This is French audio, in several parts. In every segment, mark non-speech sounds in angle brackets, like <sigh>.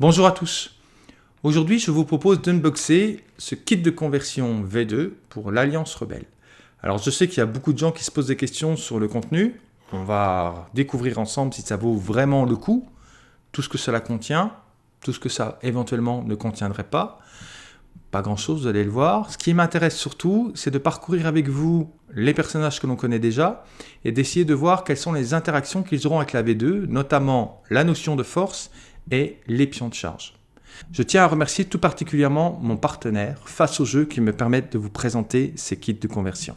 Bonjour à tous. Aujourd'hui, je vous propose d'unboxer ce kit de conversion V2 pour l'Alliance Rebelle. Alors, je sais qu'il y a beaucoup de gens qui se posent des questions sur le contenu. On va découvrir ensemble si ça vaut vraiment le coup, tout ce que cela contient, tout ce que ça éventuellement ne contiendrait pas. Pas grand chose, vous allez le voir. Ce qui m'intéresse surtout, c'est de parcourir avec vous les personnages que l'on connaît déjà et d'essayer de voir quelles sont les interactions qu'ils auront avec la V2, notamment la notion de force et les pions de charge. Je tiens à remercier tout particulièrement mon partenaire Face au jeu qui me permettent de vous présenter ces kits de conversion.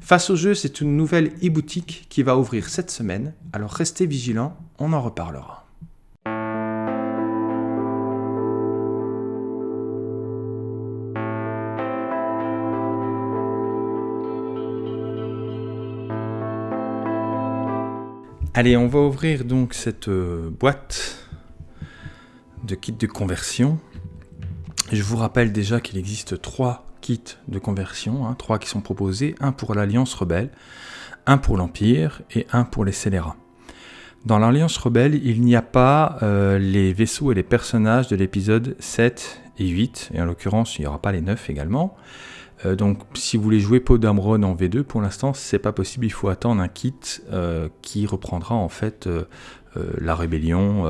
Face au jeu, c'est une nouvelle e-boutique qui va ouvrir cette semaine, alors restez vigilants, on en reparlera. Allez, on va ouvrir donc cette euh, boîte de kits de conversion. Je vous rappelle déjà qu'il existe trois kits de conversion, hein, trois qui sont proposés, un pour l'Alliance Rebelle, un pour l'Empire et un pour les scélérats. Dans l'Alliance Rebelle, il n'y a pas euh, les vaisseaux et les personnages de l'épisode 7 et 8, et en l'occurrence, il n'y aura pas les 9 également. Euh, donc, si vous voulez jouer Podamron en V2, pour l'instant, c'est pas possible. Il faut attendre un kit euh, qui reprendra en fait la rébellion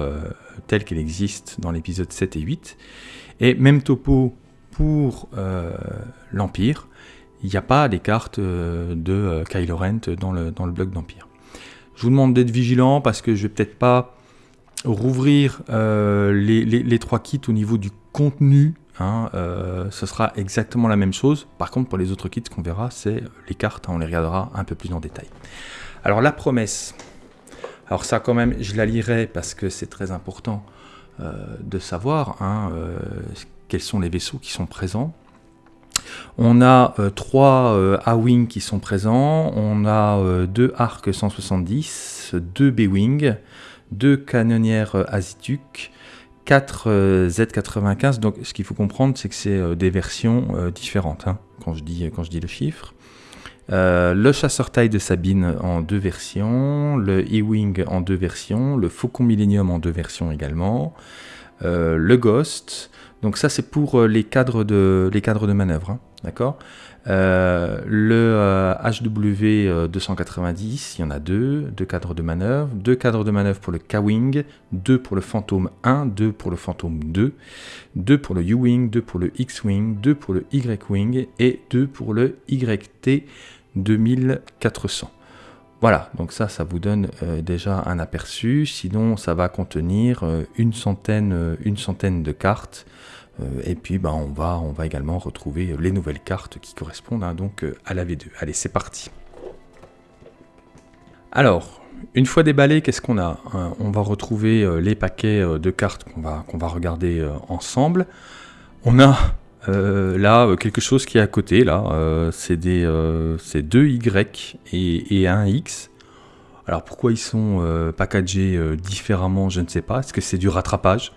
telle qu'elle existe dans l'épisode 7 et 8. Et même topo pour euh, l'Empire, il n'y a pas des cartes euh, de euh, Kylo Ren dans le, dans le bloc d'Empire. Je vous demande d'être vigilant parce que je vais peut-être pas rouvrir les, les, trois kits au niveau du contenu. Hein, ce sera exactement la même chose. Par contre, pour les autres kits qu'on verra, c'est les cartes, hein, on les regardera un peu plus en détail. Alors la promesse, alors ça quand même, je la lirai parce que c'est très important euh, de savoir hein, euh, quels sont les vaisseaux qui sont présents. On a euh, trois A-Wing qui sont présents, on a deux Arc 170, deux B-Wing, deux canonnières Azituk, 4 Z95, donc ce qu'il faut comprendre c'est que c'est des versions différentes hein, quand, je dis, quand je dis le chiffre. Euh, le chasseur taille de Sabine en deux versions, le E-Wing en deux versions, le Faucon Millennium en deux versions également, euh, le Ghost, donc ça c'est pour euh, les cadres de, les cadres manœuvre, hein, d'accord? Le HW 290, il y en a deux, deux cadres de manœuvre, deux cadres de manœuvre pour le K-Wing, deux pour le Phantom 1, deux pour le Phantom 2, deux pour le U-Wing, deux pour le X-Wing, deux pour le Y-Wing et deux pour le YT 2400. Voilà, donc ça, ça vous donne euh, déjà un aperçu. Sinon, ça va contenir euh, une, centaine, euh, une centaine de cartes. et puis, bah, on, va, également retrouver les nouvelles cartes qui correspondent hein, donc, à la V2. Allez, c'est parti. Alors, une fois déballé, qu'est-ce qu'on a On va retrouver les paquets de cartes qu'on va regarder ensemble. On a euh, là, euh, quelque chose qui est à côté, là, euh, c'est deux Y et, un X. Alors pourquoi ils sont packagés différemment, je ne sais pas. Est-ce que c'est du rattrapage?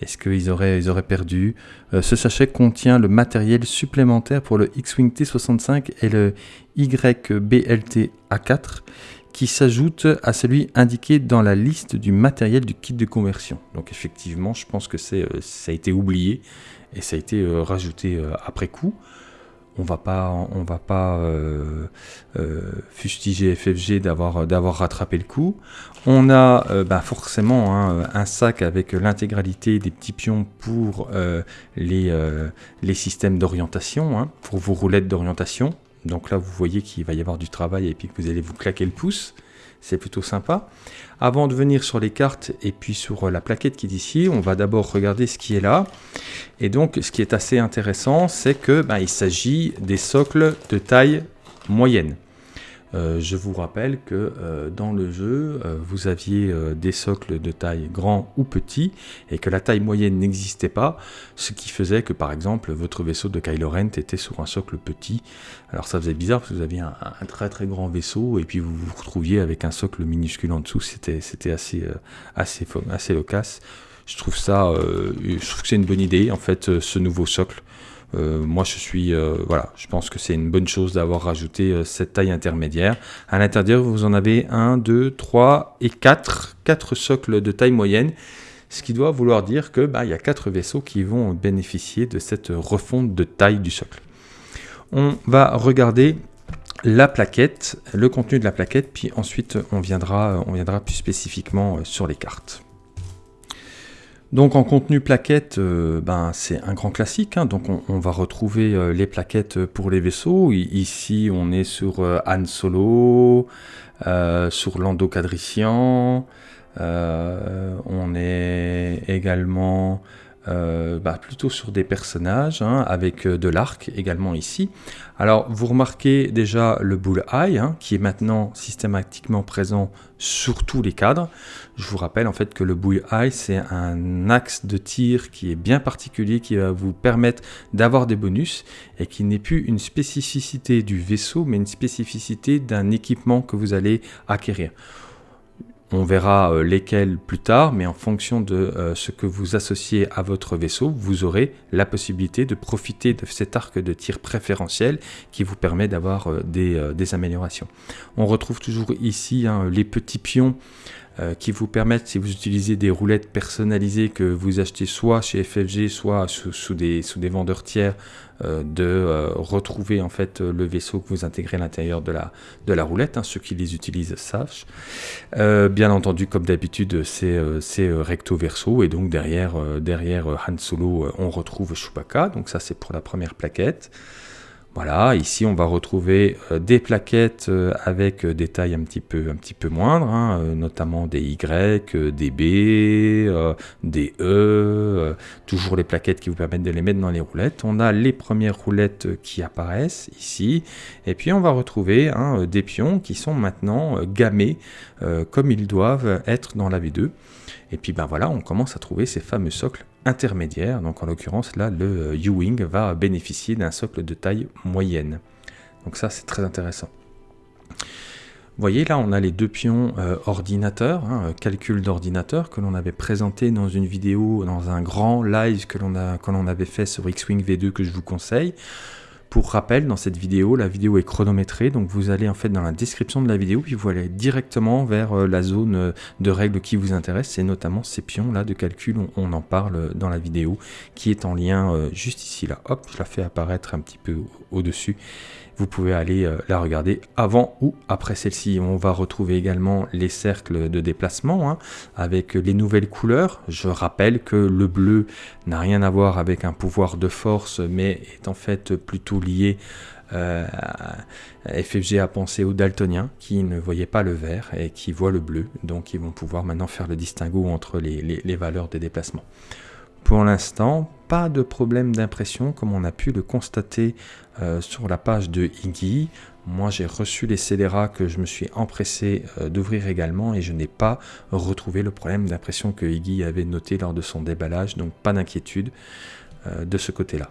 Est-ce qu'ils auraient, ils auraient perdu? Ce sachet contient le matériel supplémentaire pour le X-Wing T65 et le YBLT A4 qui s'ajoute à celui indiqué dans la liste du matériel du kit de conversion. Donc effectivement, je pense que ça a été oublié et ça a été euh, rajouté euh, après coup. On va pas, on va pas euh, fustiger FFG d'avoir d'avoir rattrapé le coup. On a bah, forcément hein, un sac avec l'intégralité des petits pions pour les, les systèmes d'orientation, hein, pour vos roulettes d'orientation. Donc là, vous voyez qu'il va y avoir du travail et puis que vous allez vous claquer le pouce c'est plutôt sympa. Avant de venir sur les cartes et puis sur euh, la plaquette qui est ici, on va d'abord regarder ce qui est là. Et donc, ce qui est assez intéressant, c'est que ben, il s'agit des socles de taille moyenne. Euh, je vous rappelle que euh, dans le jeu, euh, vous aviez des socles de taille grand ou petit, et que la taille moyenne n'existait pas, ce qui faisait que par exemple votre vaisseau de Kylo Ren était sur un socle petit. Alors ça faisait bizarre parce que vous aviez un, très très grand vaisseau, et puis vous vous retrouviez avec un socle minuscule en dessous, c'était assez, assez, assez loquace. Je trouve ça, je trouve que c'est une bonne idée en fait, ce nouveau socle. Euh, moi, je suis, euh, voilà, je pense que c'est une bonne chose d'avoir rajouté euh, cette taille intermédiaire. À l'intérieur, vous en avez 1, 2, 3 et 4, 4 socles de taille moyenne, ce qui doit vouloir dire que bah, il y a quatre vaisseaux qui vont bénéficier de cette refonte de taille du socle. On va regarder la plaquette, le contenu de la plaquette, puis ensuite on viendra plus spécifiquement sur les cartes. Donc en contenu plaquette, euh, ben, c'est un grand classique. Hein. donc on, va retrouver euh, les plaquettes pour les vaisseaux. ici on est sur euh, Solo, sur Lando Cadrician. on est également euh, bah, plutôt sur des personnages, hein, avec euh, de l'arc également ici. Alors vous remarquez déjà le bull eye, hein, qui est maintenant systématiquement présent sur tous les cadres. Je vous rappelle en fait que le bull eye, c'est un axe de tir qui est bien particulier, qui va vous permettre d'avoir des bonus, et qui n'est plus une spécificité du vaisseau, mais une spécificité d'un équipement que vous allez acquérir. On verra euh, lesquels plus tard, mais en fonction de euh, ce que vous associez à votre vaisseau, vous aurez la possibilité de profiter de cet arc de tir préférentiel qui vous permet d'avoir euh, des, améliorations. On retrouve toujours ici hein, les petits pions qui vous permettent, si vous utilisez des roulettes personnalisées que vous achetez soit chez FFG, soit sous des vendeurs tiers, euh, de euh, retrouver en fait le vaisseau que vous intégrez à l'intérieur de la, de la roulette. Hein, ceux qui les utilisent savent. Euh, bien entendu, comme d'habitude, c'est recto verso et donc derrière, derrière Han Solo, on retrouve Chewbacca. Donc ça, c'est pour la première plaquette. Voilà, ici on va retrouver euh, des plaquettes euh, avec euh, des tailles un petit peu, un petit moindres, hein, notamment des Y, des B, des E, toujours les plaquettes qui vous permettent de les mettre dans les roulettes. On a les premières roulettes qui apparaissent ici, et puis on va retrouver hein, des pions qui sont maintenant gammés comme ils doivent être dans la V2. Et puis ben voilà, on commence à trouver ces fameux socles intermédiaires. Donc en l'occurrence là, le U-Wing va bénéficier d'un socle de taille moyenne. Donc ça c'est très intéressant. Vous voyez là, on a les deux pions euh, ordinateurs, hein, calcul d'ordinateur, que l'on avait présenté dans une vidéo, dans un grand live que l'on avait fait sur X-Wing V2 que je vous conseille. Pour rappel, dans cette vidéo, la vidéo est chronométrée, donc vous allez en fait dans la description de la vidéo, puis vous allez directement vers euh, la zone euh, de règles qui vous intéresse, c'est notamment ces pions là de calcul, on, en parle dans la vidéo, qui est en lien euh, juste ici là. Hop, je la fais apparaître un petit peu au-dessus vous pouvez aller euh, la regarder avant ou après celle-ci. On va retrouver également les cercles de déplacement hein, avec les nouvelles couleurs. Je rappelle que le bleu n'a rien à voir avec un pouvoir de force, mais est en fait plutôt lié euh, FFG a pensé aux daltoniens qui ne voyaient pas le vert et qui voient le bleu, donc ils vont pouvoir maintenant faire le distinguo entre les valeurs des déplacements. Pour l'instant, pas de problème d'impression comme on a pu le constater euh, sur la page de Iggy. Moi, j'ai reçu les scélérats que je me suis empressé euh, d'ouvrir également et je n'ai pas retrouvé le problème d'impression que Iggy avait noté lors de son déballage, donc pas d'inquiétude euh, de ce côté-là.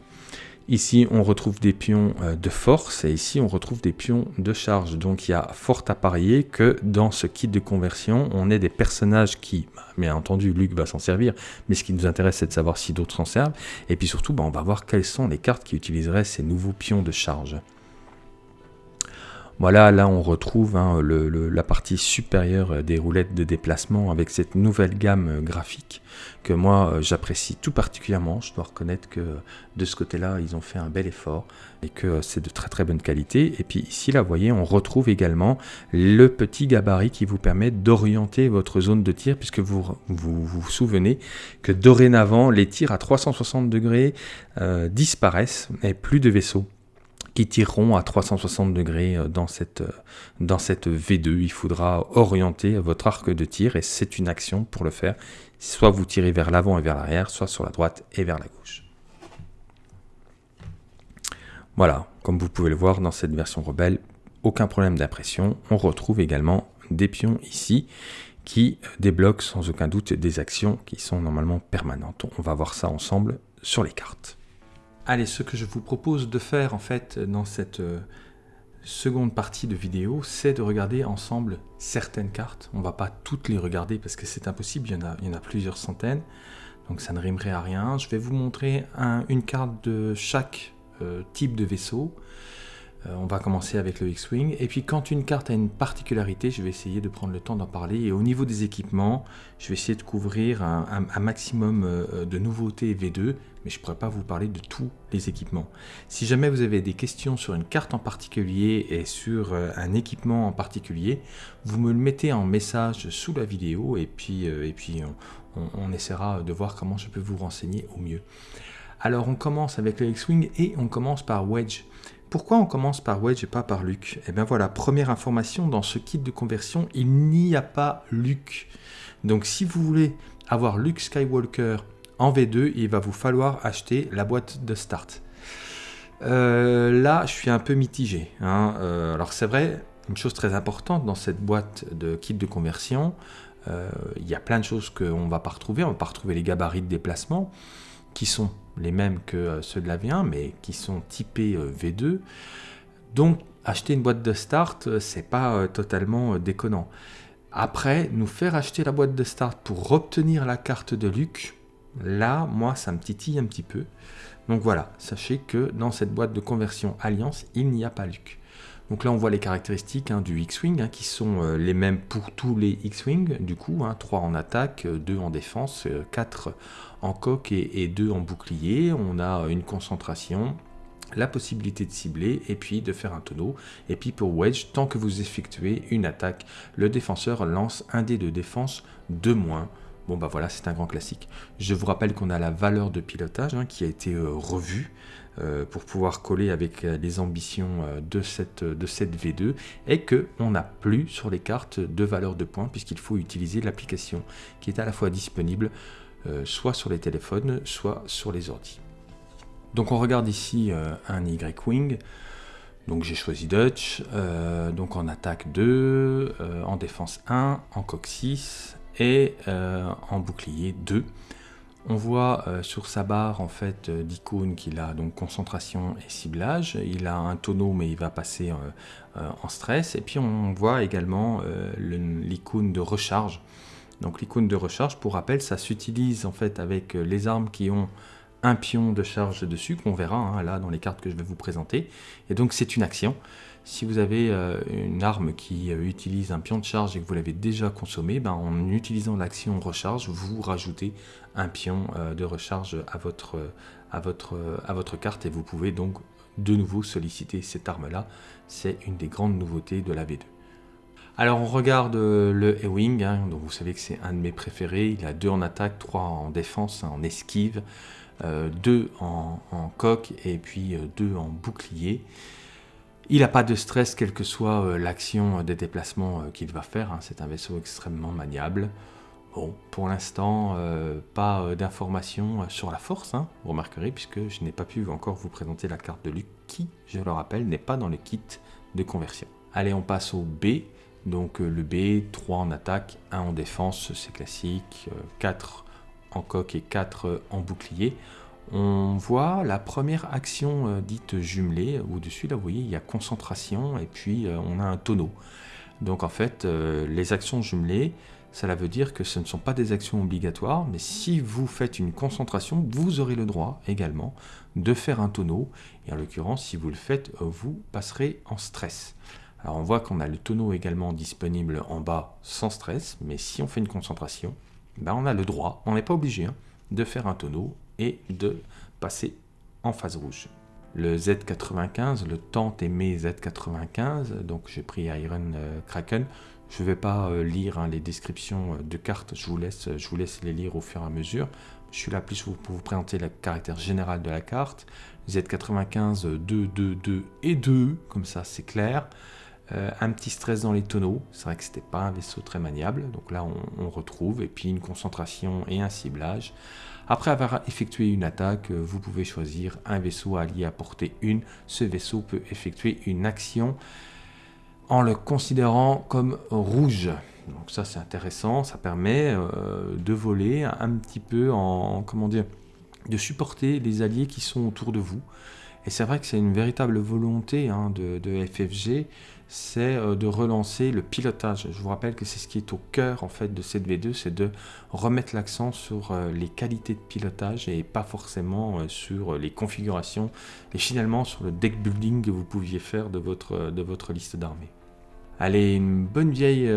Ici, on retrouve des pions euh, de force et ici, on retrouve des pions de charge. Donc, il y a fort à parier que dans ce kit de conversion, on ait des personnages qui, bah, bien entendu, Luc va s'en servir, mais ce qui nous intéresse, c'est de savoir si d'autres s'en servent. Et puis surtout, bah, on va voir quelles sont les cartes qui utiliseraient ces nouveaux pions de charge. Voilà, là on retrouve hein, la partie supérieure des roulettes de déplacement avec cette nouvelle gamme graphique que moi euh, j'apprécie tout particulièrement. Je dois reconnaître que de ce côté-là, ils ont fait un bel effort et que c'est de très très bonne qualité. Et puis ici, là, vous voyez, on retrouve également le petit gabarit qui vous permet d'orienter votre zone de tir puisque vous vous, souvenez que dorénavant, les tirs à 360 degrés euh, disparaissent et plus de vaisseaux qui tireront à 360 degrés euh, dans cette, euh, dans cette V2. Il faudra orienter votre arc de tir et c'est une action pour le faire. Soit vous tirez vers l'avant et vers l'arrière, soit sur la droite et vers la gauche. Voilà, comme vous pouvez le voir dans cette version rebelle, aucun problème d'impression. On retrouve également des pions ici qui débloquent sans aucun doute des actions qui sont normalement permanentes. On va voir ça ensemble sur les cartes. Allez, ce que je vous propose de faire en fait dans cette euh, seconde partie de vidéo, c'est de regarder ensemble certaines cartes. On va pas toutes les regarder parce que c'est impossible, il y, en a, plusieurs centaines, donc ça ne rimerait à rien. Je vais vous montrer une carte de chaque euh, type de vaisseau. Euh, on va commencer avec le X-Wing. Et puis quand une carte a une particularité, je vais essayer de prendre le temps d'en parler. Et au niveau des équipements, je vais essayer de couvrir un, maximum de nouveautés V2, mais je ne pourrais pas vous parler de tous les équipements. Si jamais vous avez des questions sur une carte en particulier et sur euh, un équipement en particulier, vous me le mettez en message sous la vidéo et puis, puis on essaiera de voir comment je peux vous renseigner au mieux. Alors on commence avec le X-Wing et on commence par Wedge. Pourquoi on commence par Wedge et pas par Luke? Eh bien voilà, première information, dans ce kit de conversion, il n'y a pas Luke. Donc si vous voulez avoir Luke Skywalker en V2, il va vous falloir acheter la boîte de start. Euh, là, je suis un peu mitigé. Hein. Euh, alors c'est vrai, une chose très importante dans cette boîte de kit de conversion, euh, il y a plein de choses qu'on ne va pas retrouver. On ne va pas retrouver les gabarits de déplacement qui sont les mêmes que ceux de la V1, mais qui sont typés euh, V2. Donc, acheter une boîte de start, c'est pas totalement déconnant. Après, nous faire acheter la boîte de start pour obtenir la carte de Luc, là, moi, ça me titille un petit peu. Donc voilà, sachez que dans cette boîte de conversion Alliance, il n'y a pas Luc. Donc là, on voit les caractéristiques hein, du X-Wing hein, qui sont euh, les mêmes pour tous les X-Wing, du coup, 3 hein, en attaque, 2 euh, en défense, 4 euh, en coque et, 2 en bouclier. On a une concentration, la possibilité de cibler et puis de faire un tonneau. Et puis pour Wedge, tant que vous effectuez une attaque, le défenseur lance un dé de défense de moins. Bon bah voilà, c'est un grand classique. Je vous rappelle qu'on a la valeur de pilotage qui a été revue. Euh, pour pouvoir coller avec euh, les ambitions euh, de cette, de cette V2 et qu'on n'a plus sur les cartes de valeur de points puisqu'il faut utiliser l'application qui est à la fois disponible soit sur les téléphones, soit sur les ordis. Donc on regarde ici un Y-Wing. Donc j'ai choisi Dutch, donc en attaque 2, en défense 1, en coque 6 et en bouclier 2. On voit euh, sur sa barre en fait euh, d'icônes qu'il a donc concentration et ciblage. Il a un tonneau mais il va passer euh, en stress. Et puis on voit également l'icône de recharge. Donc l'icône de recharge, pour rappel, ça s'utilise en fait avec les armes qui ont un pion de charge dessus, qu'on verra hein, là dans les cartes que je vais vous présenter. Et donc c'est une action. Si vous avez euh, une arme qui euh, utilise un pion de charge et que vous l'avez déjà consommé, ben, en utilisant l'action recharge, vous rajoutez un pion euh, de recharge à votre, à, votre, à votre carte et vous pouvez donc de nouveau solliciter cette arme-là. C'est une des grandes nouveautés de la V2. Alors on regarde le E-Wing, hein, donc vous savez que c'est un de mes préférés. Il a deux en attaque, trois en défense, en esquive, deux en, en, coque et puis deux en bouclier. Il n'a pas de stress, quelle que soit euh, l'action des déplacements euh, qu'il va faire. Hein. C'est un vaisseau extrêmement maniable. Bon, pour l'instant, euh, pas d'informations sur la force, hein, vous remarquerez, puisque je n'ai pas pu encore vous présenter la carte de Luc, qui, je le rappelle, n'est pas dans le kit de conversion. Allez, on passe au B. Donc le B, 3 en attaque, 1 en défense, c'est classique, 4 en coque et 4 en bouclier on voit la première action euh, dite jumelée. Au-dessus, là, vous voyez, il y a concentration et puis euh, on a un tonneau. Donc en fait, euh, les actions jumelées, cela veut dire que ce ne sont pas des actions obligatoires, mais si vous faites une concentration, vous aurez le droit également de faire un tonneau. Et en l'occurrence, si vous le faites, vous passerez en stress. Alors on voit qu'on a le tonneau également disponible en bas sans stress, mais si on fait une concentration, ben on a le droit, on n'est pas obligé, hein, de faire un tonneau et de passer en phase rouge. Le Z95, le tant aimé Z95, donc j'ai pris Iron euh, Kraken. Je ne vais pas euh, lire hein, les descriptions euh, de cartes, je vous, laisse, je vous laisse les lire au fur et à mesure. Je suis là plus pour vous présenter le caractère général de la carte. Z95, 2, 2, 2 et 2, comme ça c'est clair. Un petit stress dans les tonneaux, c'est vrai que c'était pas un vaisseau très maniable, donc là on, on retrouve, et puis une concentration et un ciblage. Après avoir effectué une attaque, euh, vous pouvez choisir un vaisseau allié à portée 1. Ce vaisseau peut effectuer une action en le considérant comme rouge. Donc ça c'est intéressant, ça permet euh, de voler un petit peu en, comment dire, de supporter les alliés qui sont autour de vous. Et c'est vrai que c'est une véritable volonté hein, de, FFG, c'est euh, de relancer le pilotage. Je vous rappelle que c'est ce qui est au cœur en fait de cette V2, c'est de remettre l'accent sur euh, les qualités de pilotage et pas forcément euh, sur les configurations et finalement sur le deck building que vous pouviez faire de votre, liste d'armées. Allez, une bonne vieille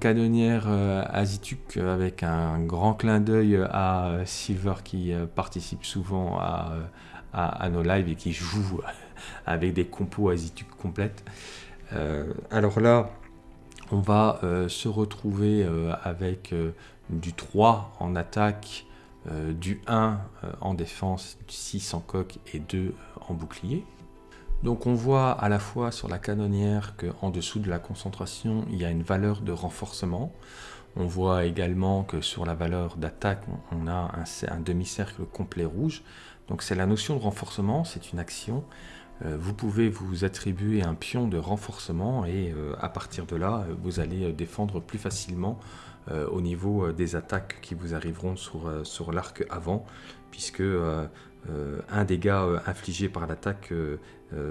canonnière Azituk avec un grand clin d'œil à Silver qui participe souvent à, à, nos lives et qui joue avec des compos Azituk complètes. Euh, alors là, on va euh, se retrouver euh, avec du 3 en attaque, du 1 en défense, du 6 en coque et 2 en bouclier. Donc on voit à la fois sur la canonnière qu'en dessous de la concentration, il y a une valeur de renforcement. On voit également que sur la valeur d'attaque, on a un demi-cercle complet rouge. Donc c'est la notion de renforcement, c'est une action. Euh, vous pouvez vous attribuer un pion de renforcement et euh, à partir de là, euh, vous allez défendre plus facilement au niveau des attaques qui vous arriveront sur, sur l'arc avant, puisque un dégât infligé par l'attaque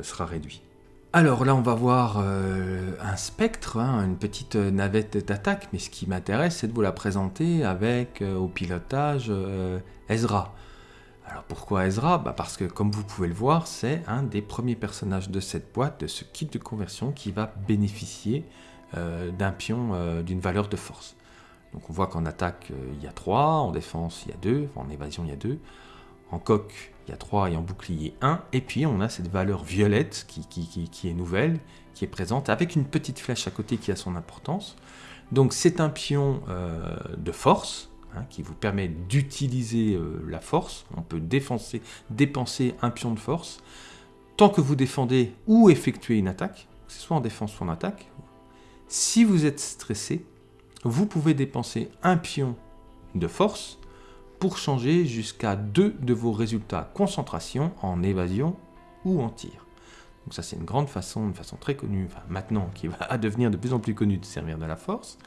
sera réduit. Alors là, on va voir un spectre, hein, une petite navette d'attaque, mais ce qui m'intéresse, c'est de vous la présenter avec au pilotage Ezra. Alors pourquoi Ezra? Bah Parce que comme vous pouvez le voir, c'est un des premiers personnages de cette boîte, de ce kit de conversion, qui va bénéficier euh, d'un pion euh, d'une valeur de force. Donc on voit qu'en attaque, euh, il y a 3, en défense, il y a 2, en évasion, il y a 2, en coque, il y a 3 et en bouclier 1, et puis on a cette valeur violette qui, qui est nouvelle, qui est présente, avec une petite flèche à côté qui a son importance. Donc c'est un pion de force, Hein, qui vous permet d'utiliser euh, la force. On peut dépenser un pion de force. Tant que vous défendez ou effectuez une attaque, que ce soit en défense ou en attaque, si vous êtes stressé, vous pouvez dépenser un pion de force pour changer jusqu'à deux de vos résultats concentration en évasion ou en tir. Donc ça c'est une grande façon, une façon très connue, maintenant qui va <laughs> devenir de plus en plus connue de servir de la force.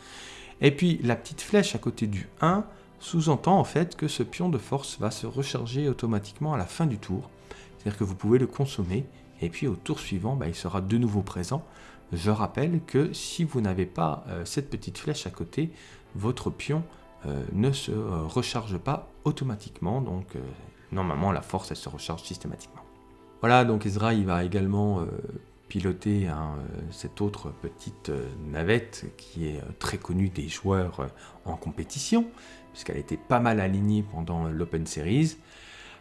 Et puis la petite flèche à côté du 1 sous-entend en fait que ce pion de force va se recharger automatiquement à la fin du tour. C'est-à-dire que vous pouvez le consommer et puis au tour suivant, bah, il sera de nouveau présent. Je rappelle que si vous n'avez pas euh, cette petite flèche à côté, votre pion euh, ne se euh, recharge pas automatiquement. Donc normalement la force elle se recharge systématiquement. Voilà, donc Ezra il va également piloter hein, euh, cette autre petite euh, navette qui est euh, très connue des joueurs en compétition, puisqu'elle était pas mal alignée pendant l'Open Series.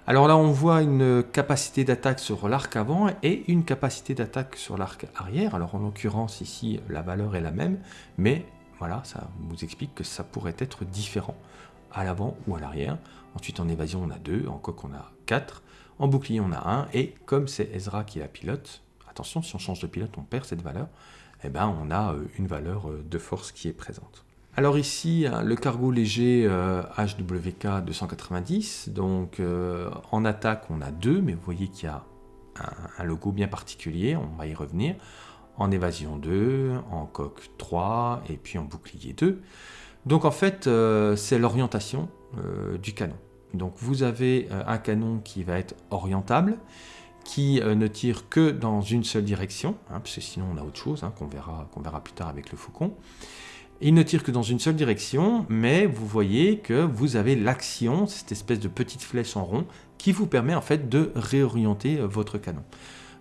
Alors là, on voit une capacité d'attaque sur l'arc avant et une capacité d'attaque sur l'arc arrière. Alors en l'occurrence, ici, la valeur est la même, mais voilà, ça vous explique que ça pourrait être différent à l'avant ou à l'arrière. Ensuite, en évasion, on a 2, en coque, on a 4, en bouclier, on a 1, et comme c'est Ezra qui la pilote, Attention, si on change de pilote, on perd cette valeur. Eh ben, on a euh, une valeur euh, de force qui est présente. Alors ici, hein, le cargo léger HWK 290, donc euh, en attaque on a deux, mais vous voyez qu'il y a un, logo bien particulier, on va y revenir. En évasion 2, en coque 3, et puis en bouclier 2. Donc en fait, c'est l'orientation du canon. Donc vous avez un canon qui va être orientable, qui euh, ne tire que dans une seule direction, hein, parce que sinon on a autre chose hein, qu'on verra, qu'on verra plus tard avec le faucon. Il ne tire que dans une seule direction, mais vous voyez que vous avez l'action, cette espèce de petite flèche en rond, qui vous permet en fait de réorienter euh, votre canon.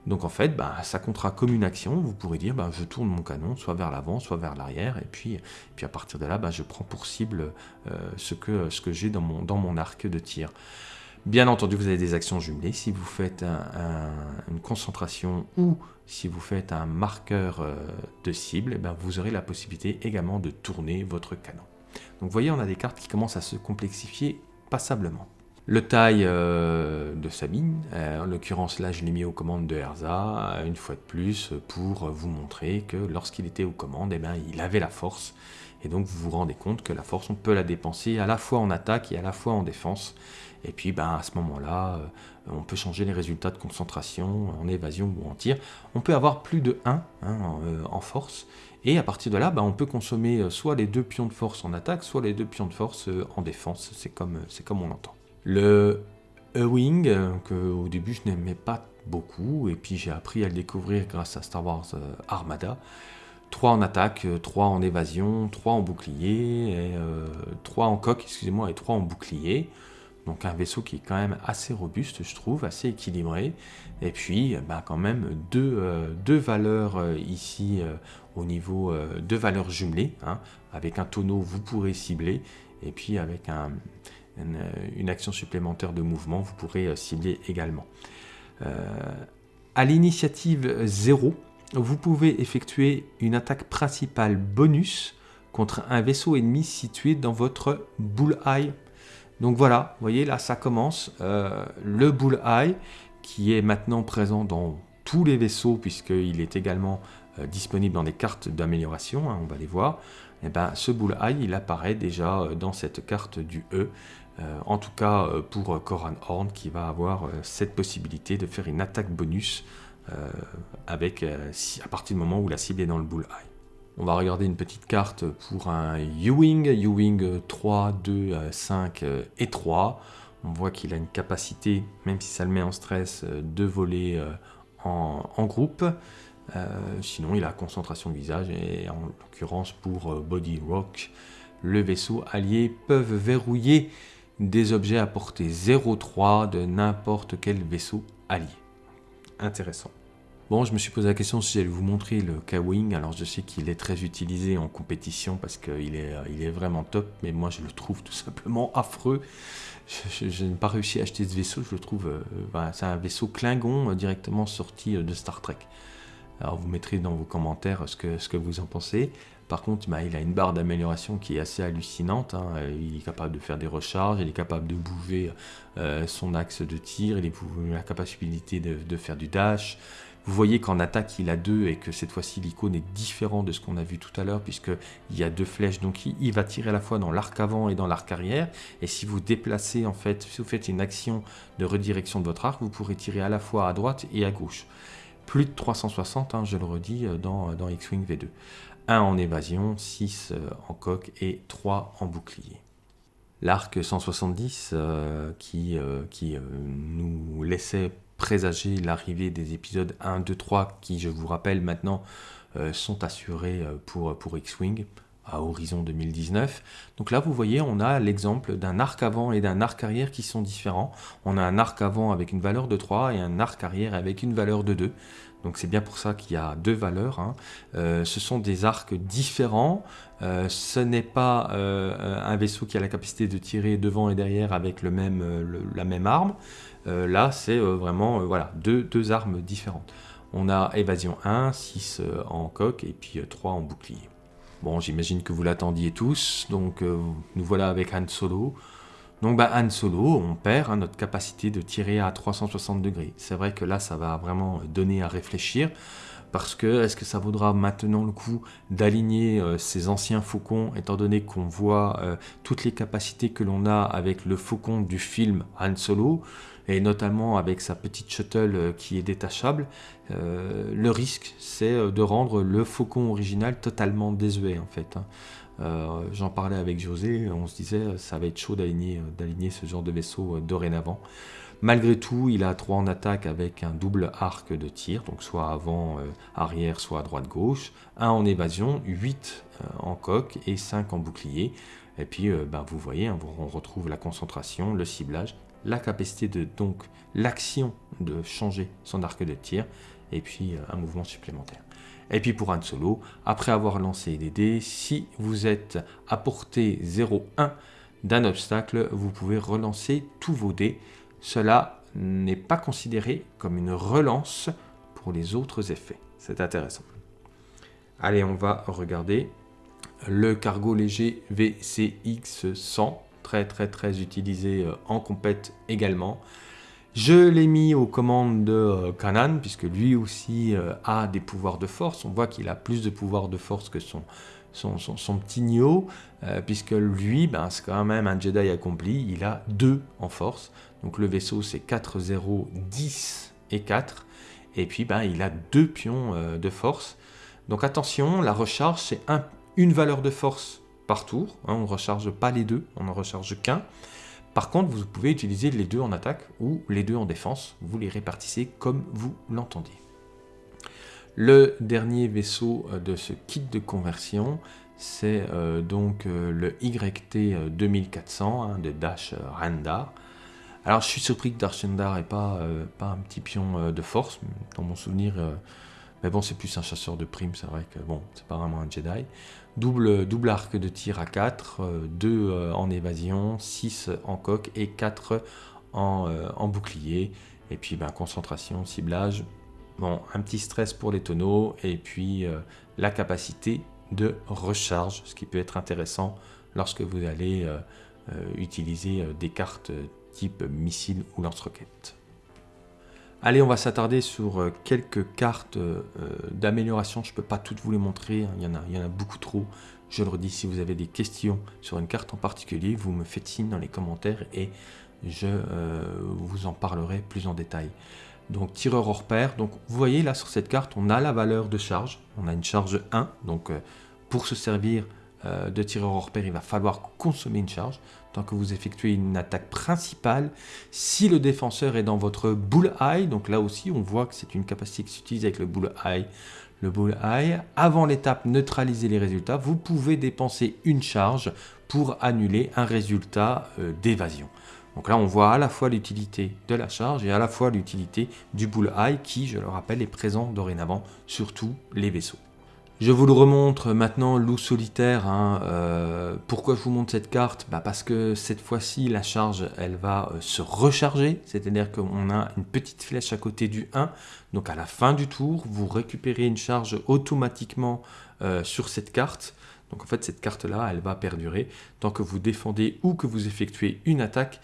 Donc en fait, bah, ça comptera comme une action, vous pourrez dire bah, je tourne mon canon soit vers l'avant, soit vers l'arrière, et puis, à partir de là, bah, je prends pour cible euh, ce que, j'ai dans mon arc de tir. Bien entendu, vous avez des actions jumelées. Si vous faites une concentration ou si vous faites un marqueur euh, de cible, eh ben, vous aurez la possibilité également de tourner votre canon. Donc vous voyez, on a des cartes qui commencent à se complexifier passablement. Le taille euh, de Sabine, euh, en l'occurrence là je l'ai mis aux commandes de Herza, une fois de plus, pour vous montrer que lorsqu'il était aux commandes, eh ben, il avait la force. Et donc vous vous rendez compte que la force, on peut la dépenser à la fois en attaque et à la fois en défense. Et puis ben, à ce moment-là, euh, on peut changer les résultats de concentration en évasion ou en tir. On peut avoir plus de 1 hein, euh, en force. Et à partir de là, ben, on peut consommer euh, soit les deux pions de force en attaque, soit les deux pions de force en défense. C'est comme, comme on l'entend. Le E-Wing, que au début je n'aimais pas beaucoup, et puis j'ai appris à le découvrir grâce à Star Wars Armada. 3 en attaque, 3 en évasion, 3 en bouclier, et, 3 en coque, excusez-moi, et 3 en bouclier. Donc un vaisseau qui est quand même assez robuste, je trouve, assez équilibré. Et puis, bah, quand même, deux, deux valeurs ici au niveau de valeurs jumelées. Hein. Avec un tonneau, vous pourrez cibler. Et puis avec un, une, action supplémentaire de mouvement, vous pourrez euh, cibler également. Euh, à l'initiative 0, vous pouvez effectuer une attaque principale bonus contre un vaisseau ennemi situé dans votre bullseye. Donc voilà, vous voyez là ça commence. Euh, le bullseye qui est maintenant présent dans tous les vaisseaux puisqu'il est également disponible dans des cartes d'amélioration, hein, on va les voir. Et eh ben, ce bullseye il apparaît déjà dans cette carte du E euh, en tout cas euh, pour Coran Horn qui va avoir euh, cette possibilité de faire une attaque bonus avec, à partir du moment où la cible est dans le bullseye. On va regarder une petite carte pour un U-Wing, U-Wing 3, 2, 5 et 3. On voit qu'il a une capacité, même si ça le met en stress, de voler en, en, groupe. sinon, il a concentration de visage et en l'occurrence pour Body Rock, le vaisseau allié peuvent verrouiller des objets à portée 0,3 de n'importe quel vaisseau allié. Intéressant. Bon, je me suis posé la question si j'allais vous montrer le K-Wing. Alors, je sais qu'il est très utilisé en compétition parce qu'il est, est vraiment top, mais moi, je le trouve tout simplement affreux. Je, n'ai pas réussi à acheter ce vaisseau. Je le trouve. Euh, c'est un vaisseau Klingon euh, directement sorti euh, de Star Trek. Alors, vous mettrez dans vos commentaires ce que vous en pensez. Par contre, bah, il a une barre d'amélioration qui est assez hallucinante. Hein. Il est capable de faire des recharges, il est capable de bouger euh, son axe de tir, il a la capacité de, faire du dash. Vous voyez qu'en attaque, il a deux et que cette fois-ci, l'icône est différent de ce qu'on a vu tout à l'heure, puisqu'il y a deux flèches. Donc, il, va tirer à la fois dans l'arc avant et dans l'arc arrière. Et si vous déplacez, en fait, si vous faites une action de redirection de votre arc, vous pourrez tirer à la fois à droite et à gauche. Plus de 360, hein, je le redis, euh, dans X-Wing V2. 1 en évasion, 6 euh, en coque et 3 en bouclier. L'arc 170 euh, qui, euh, nous laissait présager l'arrivée des épisodes 1, 2, 3 qui, je vous rappelle maintenant, sont assurés pour, pour X-Wing à horizon 2019. Donc là, vous voyez, on a l'exemple d'un arc avant et d'un arc arrière qui sont différents. On a un arc avant avec une valeur de 3 et un arc arrière avec une valeur de 2. Donc c'est bien pour ça qu'il y a deux valeurs. Hein. Euh, ce sont des arcs différents. Euh, ce n'est pas euh, un vaisseau qui a la capacité de tirer devant et derrière avec la même arme. là, c'est vraiment voilà, deux, deux, armes différentes. On a évasion 1, 6 en coque et puis 3 en bouclier. Bon, j'imagine que vous l'attendiez tous. Donc nous voilà avec Han Solo. Donc bah, Han Solo, on perd hein, notre capacité de tirer à 360 degrés. C'est vrai que là, ça va vraiment donner à réfléchir. Parce que est-ce que ça vaudra maintenant le coup d'aligner euh, ces anciens faucons, étant donné qu'on voit euh, toutes les capacités que l'on a avec le faucon du film Han Solo, et notamment avec sa petite shuttle euh, qui est détachable, le risque c'est de rendre le faucon original totalement désuet en fait. Hein. Euh, j'en parlais avec José, on se disait euh, ça va être chaud d'aligner, euh, ce genre de vaisseau dorénavant. Malgré tout, il a 3 en attaque avec un double arc de tir, donc soit avant, arrière, soit à droite, gauche. 1 en évasion, 8 en coque et 5 en bouclier. Et puis, ben, vous voyez, hein, on retrouve la concentration, le ciblage, la capacité de donc l'action de changer son arc de tir, et puis un mouvement supplémentaire. Et puis pour Han Solo, après avoir lancé les dés, si vous êtes à portée 0,1 d'un obstacle, vous pouvez relancer tous vos dés. Cela n'est pas considéré comme une relance pour les autres effets. C'est intéressant. Allez, on va regarder le cargo léger VCX 100, très très très utilisé euh, en compète également. Je l'ai mis aux commandes de Kanan, euh, puisque lui aussi euh, a des pouvoirs de force. On voit qu'il a plus de pouvoirs de force que son, son, petit Nio, euh, puisque lui, ben, c'est quand même un Jedi accompli. Il a 2 en force. Donc le vaisseau, c'est 4, 0, 10 et 4. Et puis, ben, il a 2 pions de force. Donc attention, la recharge, c'est une valeur de force par tour. Hein. on ne recharge pas les deux, on n'en recharge qu'un. Par contre, vous pouvez utiliser les deux en attaque ou les deux en défense. Vous les répartissez comme vous l'entendez. Le dernier vaisseau euh, de ce kit de conversion, c'est euh, donc euh, le YT 2400 hein, de Dash Randar. Alors je suis surpris que Dash Randar pas, pas un petit pion de force, dans mon souvenir, mais bon c'est plus un chasseur de primes, c'est vrai que bon, c'est pas vraiment un Jedi. Double, double arc de tir à 4, 2 en évasion, 6 en coque et 4 en, en bouclier. Et puis ben, concentration, ciblage, Bon, un petit stress pour les tonneaux et puis euh, la capacité de recharge, ce qui peut être intéressant lorsque vous allez euh, euh, utiliser des cartes type missile ou lance-roquette. Allez, on va s'attarder sur quelques cartes d'amélioration. Je ne peux pas toutes vous les montrer, hein. il, y en a, beaucoup trop. Je le redis, si vous avez des questions sur une carte en particulier, vous me faites signe dans les commentaires et je vous en parlerai plus en détail donc tireur hors pair. Donc vous voyez là sur cette carte, on a la valeur de charge, on a une charge 1, donc euh, pour se servir euh, de tireur hors pair, il va falloir consommer une charge tant que vous effectuez une attaque principale. Si le défenseur est dans votre bull eye, donc là aussi on voit que c'est une capacité qui s'utilise avec le bull eye, le bull eye, avant l'étape neutraliser les résultats, vous pouvez dépenser une charge pour annuler un résultat euh, d'évasion. Donc là, on voit à la fois l'utilité de la charge et à la fois l'utilité du bullseye qui, je le rappelle, est présent dorénavant sur tous les vaisseaux. Je vous le remontre maintenant, loup solitaire. Hein, euh, pourquoi je vous montre cette carte? Bah Parce que cette fois-ci, la charge, elle va euh, se recharger. C'est-à-dire qu'on a une petite flèche à côté du 1. Donc à la fin du tour, vous récupérez une charge automatiquement euh, sur cette carte. Donc en fait, cette carte-là, elle va perdurer tant que vous défendez ou que vous effectuez une attaque.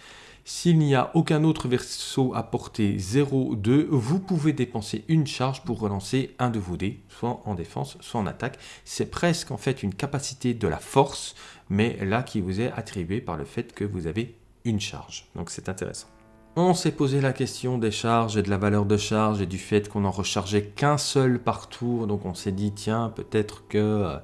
S'il n'y a aucun autre vaisseau à portée 0, 2, vous pouvez dépenser une charge pour relancer un de vos dés, soit en défense, soit en attaque. C'est presque en fait une capacité de la force, mais là qui vous est attribuée par le fait que vous avez une charge. Donc c'est intéressant. On s'est posé la question des charges et de la valeur de charge et du fait qu'on en rechargeait qu'un seul par tour. Donc on s'est dit, tiens, peut-être que euh,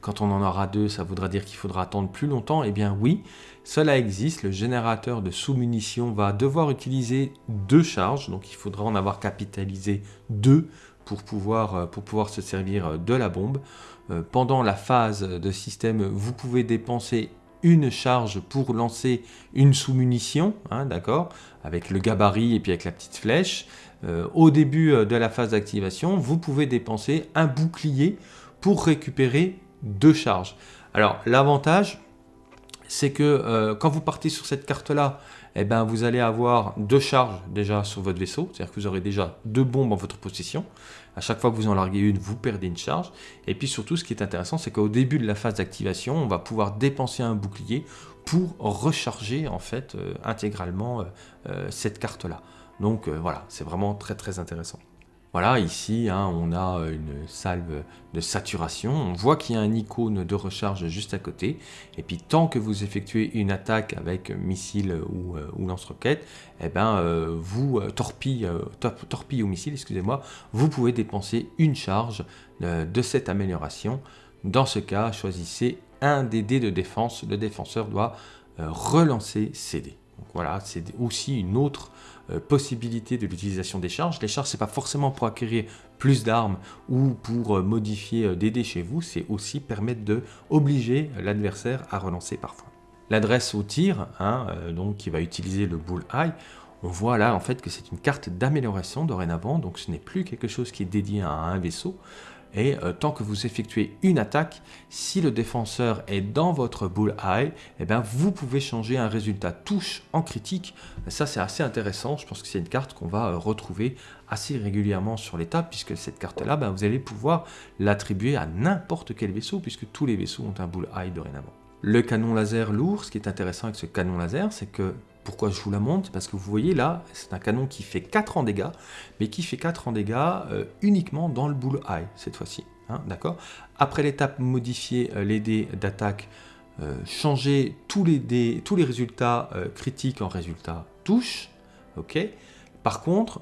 quand on en aura deux, ça voudra dire qu'il faudra attendre plus longtemps. Eh bien oui, cela existe. Le générateur de sous-munitions va devoir utiliser deux charges. Donc il faudra en avoir capitalisé deux pour pouvoir, euh, se servir de la bombe. Euh, pendant la phase de système, vous pouvez dépenser une charge pour lancer une sous-munition, hein, d'accord, avec le gabarit et puis avec la petite flèche. Euh, au début euh, de la phase d'activation, vous pouvez dépenser un bouclier pour récupérer deux charges. Alors l'avantage, c'est que euh, quand vous partez sur cette carte-là, eh ben, vous allez avoir deux charges déjà sur votre vaisseau, c'est-à-dire que vous aurez déjà deux bombes en votre possession. À chaque fois que vous en larguez une, vous perdez une charge. Et puis surtout, ce qui est intéressant, c'est qu'au début de la phase d'activation, on va pouvoir dépenser un bouclier pour recharger en fait euh, intégralement euh, cette carte-là. Donc voilà, c'est vraiment très très intéressant. Voilà, ici, hein, on a une salve de saturation. On voit qu'il y a un icône de recharge juste à côté. Et puis, tant que vous effectuez une attaque avec missile ou, euh, lance-roquette, eh ben, euh, vous, euh, torpille, ou missile, excusez-moi, vous pouvez dépenser une charge de cette amélioration. Dans ce cas, choisissez un des dés de défense. Le défenseur doit relancer ses dés. Voilà, c'est aussi une autre euh, possibilité de l'utilisation des charges. Les charges, c'est pas forcément pour acquérir plus d'armes ou pour euh, modifier euh, des dés chez vous, c'est aussi permettre de obliger l'adversaire à relancer parfois. L'adresse au tir, hein, donc qui va utiliser le bull eye, on voit là en fait que c'est une carte d'amélioration dorénavant, donc ce n'est plus quelque chose qui est dédié à un vaisseau, et euh, tant que vous effectuez une attaque, si le défenseur est dans votre bull eye, eh bien, vous pouvez changer un résultat touche en critique. Ça, c'est assez intéressant. Je pense que c'est une carte qu'on va euh, retrouver assez régulièrement sur l'étape, puisque cette carte-là, ben, vous allez pouvoir l'attribuer à n'importe quel vaisseau, puisque tous les vaisseaux ont un bull eye dorénavant. Le canon laser lourd, ce qui est intéressant avec ce canon laser, c'est que pourquoi je vous la montre Parce que vous voyez là, c'est un canon qui fait 4 en dégâts, mais qui fait 4 en dégâts euh, uniquement dans le bull eye cette fois-ci. Hein, d'accord? Après l'étape modifier euh, les dés d'attaque, euh, changer tous les, tous les résultats critiques en résultats touche. Par contre,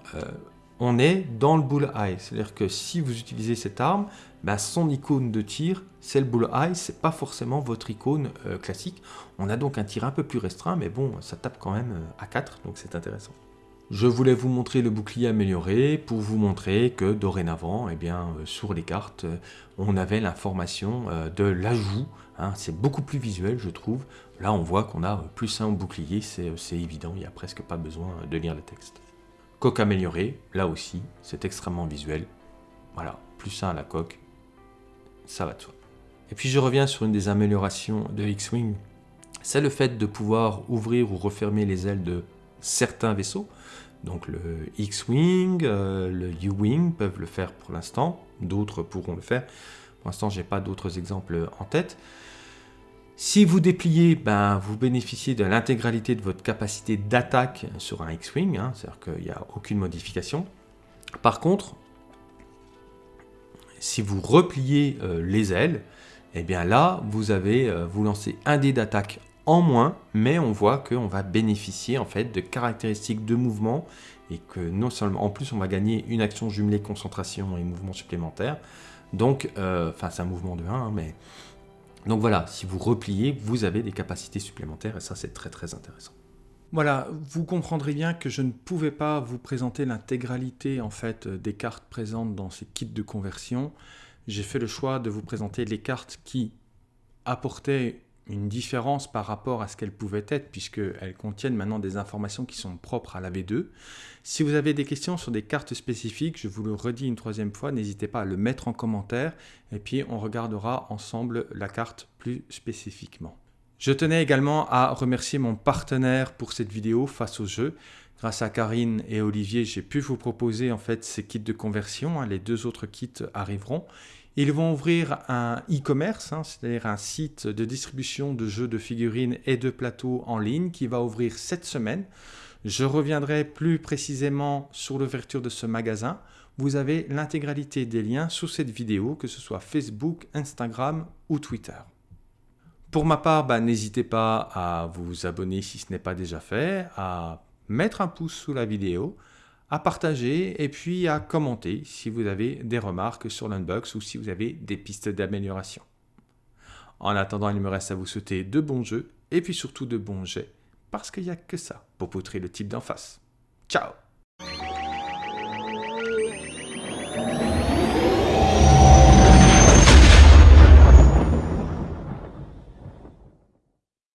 on est dans le bullseye. C'est-à-dire que si vous utilisez cette arme, bah, son icône de tir, c'est le bullseye, c'est pas forcément votre icône euh, classique. On a donc un tir un peu plus restreint, mais bon, ça tape quand même euh, à 4, donc c'est intéressant. Je voulais vous montrer le bouclier amélioré pour vous montrer que dorénavant, eh bien, euh, sur les cartes, on avait l'information de l'ajout. Hein. c'est beaucoup plus visuel, je trouve. Là, on voit qu'on a plus un bouclier, c'est évident, il n'y a presque pas besoin de lire le texte. Coque améliorée, là aussi, c'est extrêmement visuel. Voilà, plus 1 à la coque, ça va de soi. Et puis je reviens sur une des améliorations de X-Wing, c'est le fait de pouvoir ouvrir ou refermer les ailes de certains vaisseaux. Donc le X-Wing, euh, le U-Wing peuvent le faire pour l'instant, d'autres pourront le faire. Pour l'instant, j'ai pas d'autres exemples en tête. Si vous dépliez, ben, vous bénéficiez de l'intégralité de votre capacité d'attaque sur un X-Wing, hein, c'est-à-dire qu'il n'y a aucune modification. Par contre, si vous repliez euh, les ailes, eh bien là, vous avez, euh, vous lancez un dé d'attaque en moins, mais on voit qu'on va bénéficier en fait de caractéristiques de mouvement et que non seulement, en plus, on va gagner une action jumelée concentration et mouvement supplémentaire. Donc, euh, enfin, c'est un mouvement de 1, hein, mais donc voilà, si vous repliez, vous avez des capacités supplémentaires et ça c'est très très intéressant. Voilà, vous comprendrez bien que je ne pouvais pas vous présenter l'intégralité en fait des cartes présentes dans ces kits de conversion. J'ai fait le choix de vous présenter les cartes qui apportaient une différence par rapport à ce qu'elles pouvaient être, puisqu'elles contiennent maintenant des informations qui sont propres à la V2. Si vous avez des questions sur des cartes spécifiques, je vous le redis une troisième fois, n'hésitez pas à le mettre en commentaire, et puis on regardera ensemble la carte plus spécifiquement. Je tenais également à remercier mon partenaire pour cette vidéo face au jeu. Grâce à Karine et Olivier, j'ai pu vous proposer en fait ces kits de conversion. Hein. Les deux autres kits arriveront. Ils vont ouvrir un e-commerce, hein, c'est-à-dire un site de distribution de jeux de figurines et de plateaux en ligne qui va ouvrir cette semaine. Je reviendrai plus précisément sur l'ouverture de ce magasin. Vous avez l'intégralité des liens sous cette vidéo, que ce soit Facebook, Instagram ou Twitter. Pour ma part, bah, n'hésitez pas à vous abonner si ce n'est pas déjà fait, à mettre un pouce sous la vidéo, à partager et puis à commenter si vous avez des remarques sur l'unbox ou si vous avez des pistes d'amélioration. En attendant, il me reste à vous souhaiter de bons jeux et puis surtout de bons jets parce qu'il n'y a que ça pour poutrer le type d'en face. Ciao